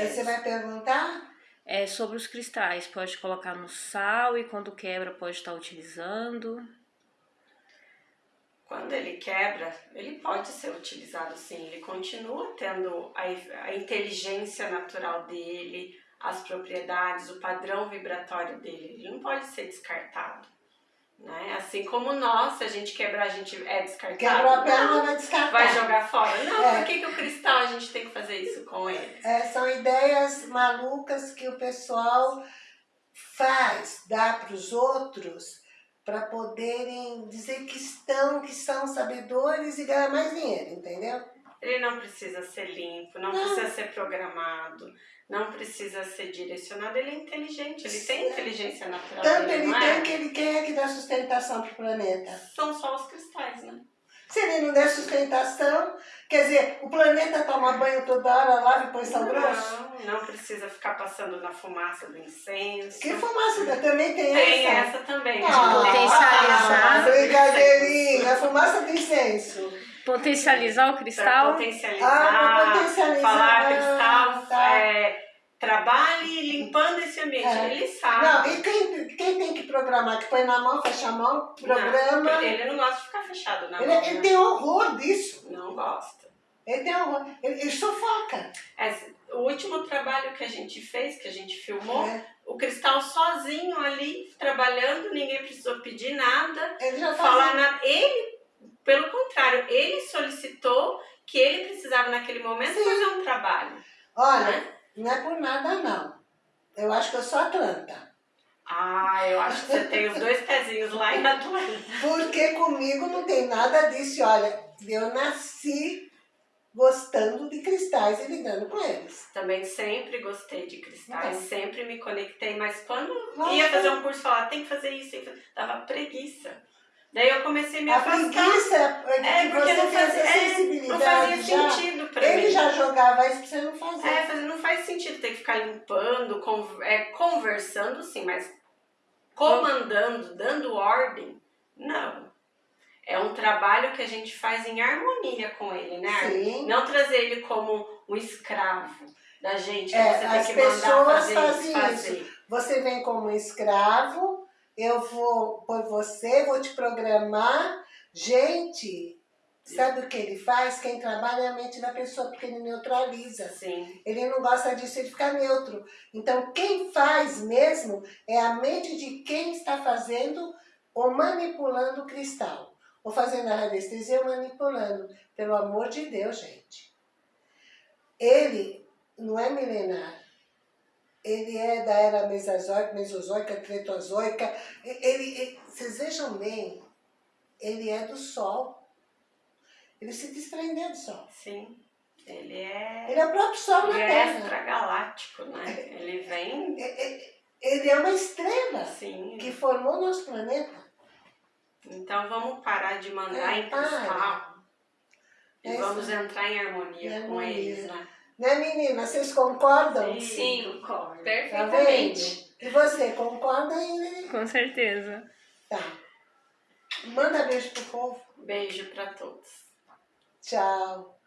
É, você vai perguntar? É sobre os cristais. Pode colocar no sal e quando quebra pode estar utilizando. Quando ele quebra, ele pode ser utilizado sim. Ele continua tendo a, a inteligência natural dele, as propriedades, o padrão vibratório dele. Ele não pode ser descartado. Né? Assim como nós, se a gente quebrar, a gente é descartado. Quebrou a perna, vai descartar. Vai jogar fora. Não, é. por que, que o cristal a gente tem que fazer isso com ele? É, são ideias malucas que o pessoal faz, dá para os outros, para poderem dizer que estão, que são sabedores e ganhar mais dinheiro, entendeu? Ele não precisa ser limpo, não, não, precisa ser programado, não precisa ser direcionado, ele é inteligente, ele tem inteligência natural. Tanto ele tem é? que ele quem é que dá sustentação para o planeta? São só os cristais, né? Se ele não der sustentação, quer dizer, o planeta toma banho toda hora, lava e põe sal grosso? Não, não precisa ficar passando na fumaça do incenso. Que fumaça? Também tem, tem essa? Tem essa também. Ah, potencializar. Ah, brincadeirinha, a fumaça do incenso. Potencializar o cristal? Pra potencializar, ah, potencializar. falar cristal, tá. é, trabalhe limpando esse ambiente. É. Ele sabe. Não, e quem, quem tem que programar? Que põe na mão, fecha a mão, programa. Não, ele não gosta de ficar fechado na ele, mão. Ele né? tem horror disso. Não gosta. Ele. Ele, ele sufoca. O último trabalho que a gente fez, que a gente filmou, é. o Cristal sozinho ali, trabalhando, ninguém precisou pedir nada. Ele já falar nada. Ele, pelo contrário, ele solicitou que ele precisava naquele momento Sim. fazer um trabalho. Olha, né? Não é por nada, não. Eu acho que eu sou Atlanta. Ah, eu acho que você tem os dois pezinhos lá em Atlanta. Porque comigo não tem nada disso. Olha, eu nasci gostando de cristais e lidando com eles. Também sempre gostei de cristais, é. sempre me conectei, mas quando Nossa. ia fazer um curso, falar tem que fazer isso, dava preguiça. Daí eu comecei a me a afastar. preguiça é, é porque não fazia, é, não fazia sentido pra ele mim. Ele já jogava isso pra você não fazer. É, não faz sentido ter que ficar limpando, con é, conversando sim, mas comandando, dando ordem, não. É um trabalho que a gente faz em harmonia com ele, né? Sim. Não trazer ele como um escravo da gente, que é, você tem as que pessoas mandar fazer fazem isso, fazer. isso. Você vem como um escravo, eu vou por você, vou te programar. Gente, sabe o que ele faz? Quem trabalha é a mente da pessoa, porque ele neutraliza. Sim. Ele não gosta disso, ele fica neutro. Então, quem faz mesmo é a mente de quem está fazendo ou manipulando o cristal. Ou fazendo a radiestesia manipulando. Pelo amor de Deus, gente. Ele não é milenar ele é da era mesozoica, mesozoica, cretozoica. Ele, ele, vocês vejam bem, ele é do Sol. Ele se desprendeu do Sol. Sim. Ele é... Ele é o próprio Sol na Terra. Ele é extragaláctico, né? Ele vem... Ele é uma estrela Sim. que formou o nosso planeta. Então vamos parar de mandar é, em cristal. E é vamos entrar em harmonia, em harmonia com eles, né? Né, menina? Vocês concordam? Sim, Sim concordo. Tá Perfeitamente. Tá e você, concorda, aí? Com certeza. Tá. Manda beijo pro povo. Beijo pra todos. Tchau.